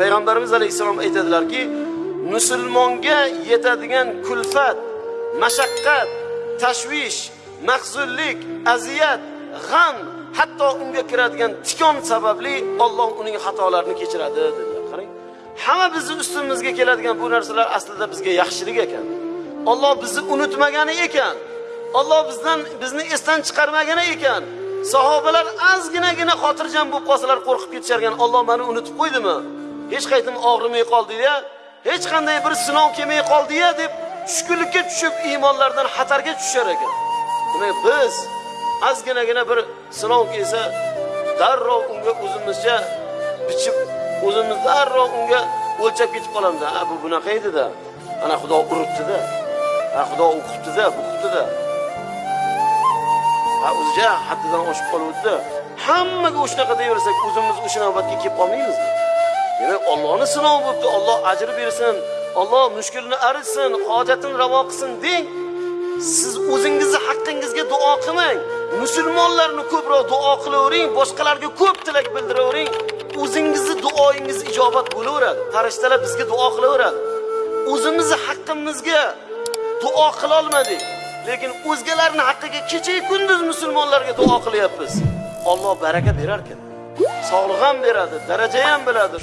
payg'ambarimiz alayhissalom aytadilarki musulmonga yetadigan kulfat mashaqqat tashvish mahzunlik aziyat g'am hatto unga kiradigan tikon sababli Alloh uning xatolarini kechiradi dedilar. Qarang hamma bizni ustimizga keladigan bu narsalar aslida bizga yaxshilik ekan. Alloh bizni unutmagani ekan. Alloh bizdan bizni esdan chiqarmagani ekan. Sahobalar ozginagina xotirjam bo'lib qolsalar qo'rqib ketisharkan olloh Alloh meni unutib qo'ydimi? Hech qaytim og'rimay qoldi-ya hech qanday bir sinov kelmay qoldi-ya deb tushkunlikka tushib iymonlardan xatarga tushar ekan. Demak biz ozginagina bir sinov kelsa darrov unga o'zimizcha bichib o'zimiz darrov unga o'lchab ketib qolamiz a bu bunaqa edida. Ana xudo uribdida. Ha xudo o'qibdida buqibdida ha o'zicha haddidan oshib qoluvdida. Hammaga o'shanaqa deyaversak o'zimiz o'sha navbatga kelib qolmaymizmi? Demak ollohni sinovi bo'libdi olloh ajr bersin olloh mushkulni arishsin hojatini ravo qilsin deng. Siz o'zingizni haqqingizga duo qilmang. Musulmonlarni ko'proq duo qilavering boshqalarga ko'p tilak bildiravering. O'zingizni duoyingiz ijobat bo'laveradi farishtalar bizga duo qilaveradi. O'zimizni haqqimizga duo qilolmadik lekin o'zgalarni haqqiga kechayu kunduz musulmonlarga duo qilyapmiz. Olloh baraka berar ekan sog'lik ham beradi daraja ham beradi.